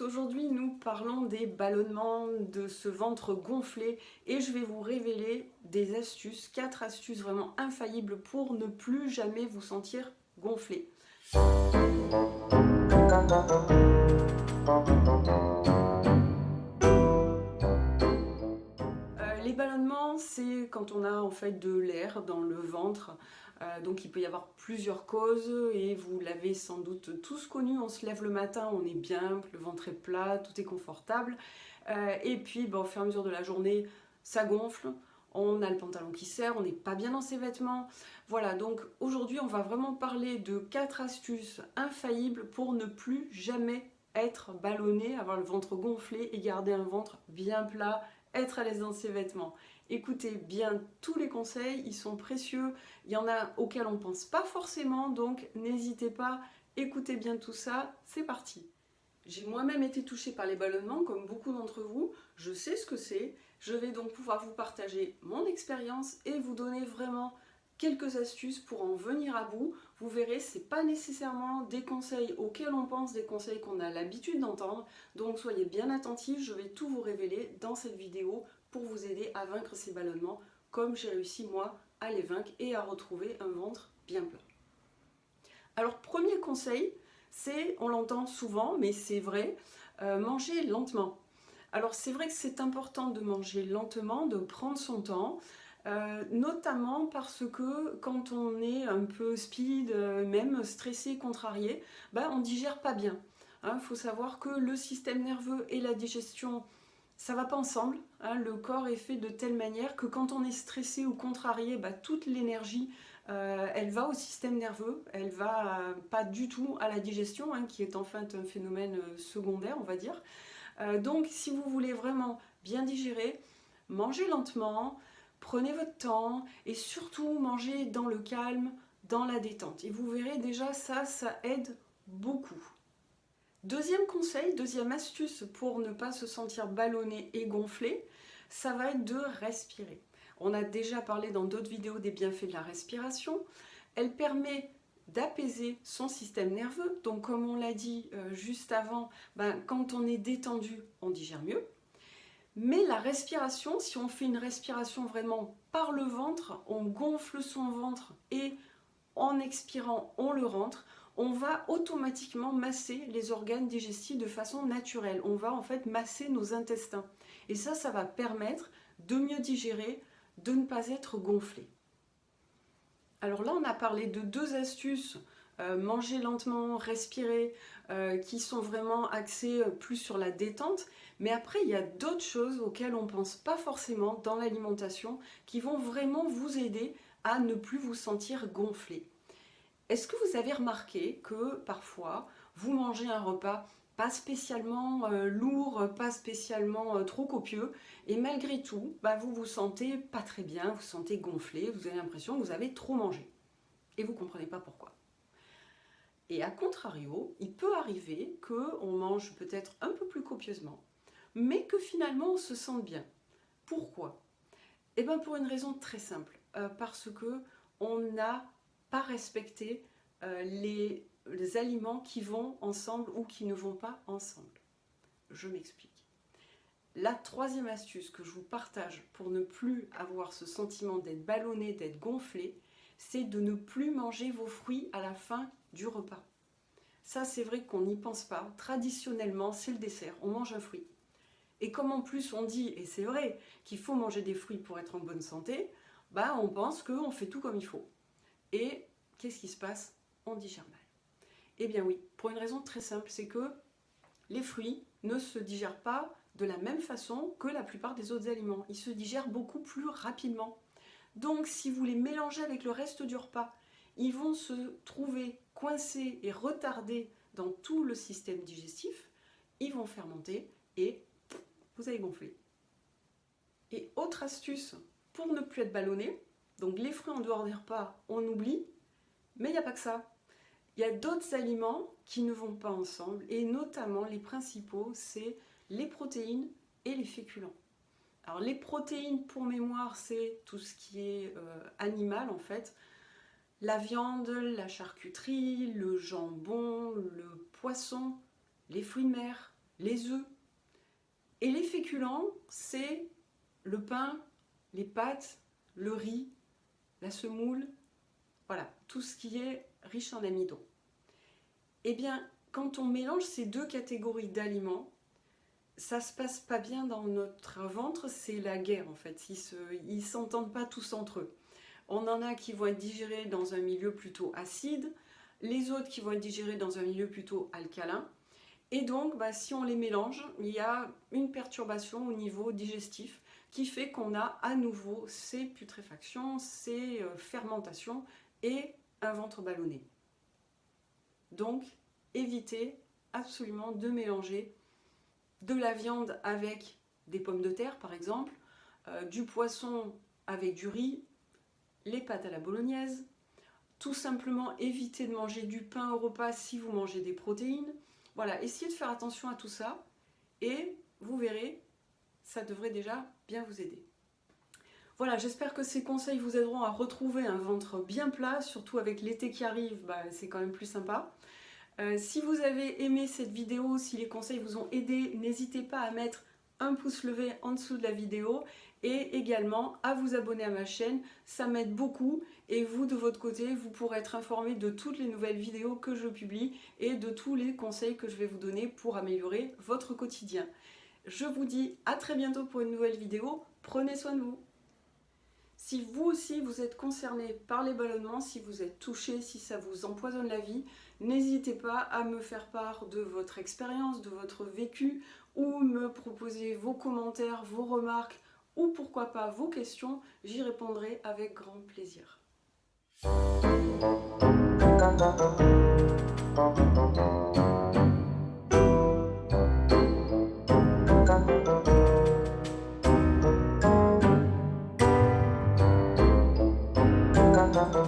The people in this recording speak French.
aujourd'hui nous parlons des ballonnements, de ce ventre gonflé et je vais vous révéler des astuces, quatre astuces vraiment infaillibles pour ne plus jamais vous sentir gonflé. Les ballonnements, c'est quand on a en fait de l'air dans le ventre, euh, donc il peut y avoir plusieurs causes et vous l'avez sans doute tous connu, on se lève le matin, on est bien, le ventre est plat, tout est confortable. Euh, et puis au fur et à mesure de la journée, ça gonfle, on a le pantalon qui serre, on n'est pas bien dans ses vêtements. Voilà, donc aujourd'hui on va vraiment parler de quatre astuces infaillibles pour ne plus jamais être ballonné, avoir le ventre gonflé et garder un ventre bien plat, être à l'aise dans ses vêtements. Écoutez bien tous les conseils, ils sont précieux, il y en a auxquels on ne pense pas forcément, donc n'hésitez pas, écoutez bien tout ça, c'est parti. J'ai moi-même été touchée par les ballonnements, comme beaucoup d'entre vous, je sais ce que c'est, je vais donc pouvoir vous partager mon expérience et vous donner vraiment quelques astuces pour en venir à bout. Vous verrez, ce n'est pas nécessairement des conseils auxquels on pense, des conseils qu'on a l'habitude d'entendre. Donc soyez bien attentifs, je vais tout vous révéler dans cette vidéo pour vous aider à vaincre ces ballonnements comme j'ai réussi moi à les vaincre et à retrouver un ventre bien plat. Alors premier conseil, c'est, on l'entend souvent, mais c'est vrai, euh, manger lentement. Alors c'est vrai que c'est important de manger lentement, de prendre son temps, euh, notamment parce que quand on est un peu speed, euh, même stressé, contrarié, ben, on digère pas bien. Il hein, faut savoir que le système nerveux et la digestion ça va pas ensemble. Hein. le corps est fait de telle manière que quand on est stressé ou contrarié, bah, toute l'énergie, euh, elle va au système nerveux, elle va pas du tout à la digestion, hein, qui est en fait un phénomène secondaire, on va dire. donc, si vous voulez vraiment bien digérer, mangez lentement, prenez votre temps et surtout mangez dans le calme, dans la détente. Et vous verrez déjà ça, ça aide beaucoup. Deuxième conseil, deuxième astuce pour ne pas se sentir ballonné et gonflé, ça va être de respirer. On a déjà parlé dans d'autres vidéos des bienfaits de la respiration. Elle permet d'apaiser son système nerveux. Donc comme on l'a dit euh, juste avant, ben, quand on est détendu, on digère mieux. Mais la respiration, si on fait une respiration vraiment par le ventre, on gonfle son ventre et en expirant, on le rentre, on va automatiquement masser les organes digestifs de façon naturelle. On va en fait masser nos intestins. Et ça, ça va permettre de mieux digérer, de ne pas être gonflé. Alors là, on a parlé de deux astuces, euh, manger lentement, respirer, euh, qui sont vraiment axées plus sur la détente. Mais après, il y a d'autres choses auxquelles on ne pense pas forcément dans l'alimentation, qui vont vraiment vous aider à ne plus vous sentir gonflé. Est-ce que vous avez remarqué que parfois vous mangez un repas pas spécialement euh, lourd, pas spécialement euh, trop copieux, et malgré tout, bah, vous vous sentez pas très bien, vous vous sentez gonflé, vous avez l'impression que vous avez trop mangé. Et vous ne comprenez pas pourquoi. Et à contrario, il peut arriver qu'on mange peut-être un peu plus copieusement, mais que finalement on se sente bien. Pourquoi? Eh bien pour une raison très simple, euh, parce que on a respecter euh, les, les aliments qui vont ensemble ou qui ne vont pas ensemble. Je m'explique. La troisième astuce que je vous partage pour ne plus avoir ce sentiment d'être ballonné, d'être gonflé, c'est de ne plus manger vos fruits à la fin du repas. Ça, c'est vrai qu'on n'y pense pas. Traditionnellement, c'est le dessert. On mange un fruit. Et comme en plus on dit, et c'est vrai, qu'il faut manger des fruits pour être en bonne santé, bah on pense qu'on fait tout comme il faut. Et qu'est-ce qui se passe? On digère mal. Eh bien oui, pour une raison très simple, c'est que les fruits ne se digèrent pas de la même façon que la plupart des autres aliments. Ils se digèrent beaucoup plus rapidement. Donc si vous les mélangez avec le reste du repas, ils vont se trouver coincés et retardés dans tout le système digestif, ils vont fermenter et vous allez gonfler. Et autre astuce pour ne plus être ballonné, donc les fruits en dehors des repas, on oublie, mais il n'y a pas que ça. Il y a d'autres aliments qui ne vont pas ensemble, et notamment les principaux, c'est les protéines et les féculents. Alors les protéines, pour mémoire, c'est tout ce qui est euh, animal en fait. La viande, la charcuterie, le jambon, le poisson, les fruits de mer, les œufs. Et les féculents, c'est le pain, les pâtes, le riz, la semoule, voilà, tout ce qui est riche en amidon. Eh bien, quand on mélange ces deux catégories d'aliments, ça se passe pas bien dans notre ventre, c'est la guerre en fait. Ils s'entendent pas tous entre eux. On en a qui vont être digérés dans un milieu plutôt acide, les autres qui vont être digérés dans un milieu plutôt alcalin. Et donc, bah, si on les mélange, il y a une perturbation au niveau digestif qui fait qu'on a à nouveau ces putréfactions, ces euh, fermentations et un ventre ballonné. Donc, évitez absolument de mélanger de la viande avec des pommes de terre, par exemple, euh, du poisson avec du riz, les pâtes à la bolognaise, tout simplement éviter de manger du pain au repas si vous mangez des protéines. Voilà, essayez de faire attention à tout ça et vous verrez, ça devrait déjà bien vous aider. Voilà, j'espère que ces conseils vous aideront à retrouver un ventre bien plat, surtout avec l'été qui arrive, bah, c'est quand même plus sympa. Euh, si vous avez aimé cette vidéo, si les conseils vous ont aidé, n'hésitez pas à mettre un pouce levé en dessous de la vidéo et également à vous abonner à ma chaîne, ça m'aide beaucoup et vous de votre côté, vous pourrez être informé de toutes les nouvelles vidéos que je publie et de tous les conseils que je vais vous donner pour améliorer votre quotidien. Je vous dis à très bientôt pour une nouvelle vidéo, prenez soin de vous. Si vous aussi vous êtes concerné par les ballonnements, si vous êtes touché, si ça vous empoisonne la vie, n'hésitez pas à me faire part de votre expérience, de votre vécu, ou me proposer vos commentaires, vos remarques, ou pourquoi pas vos questions, j'y répondrai avec grand plaisir.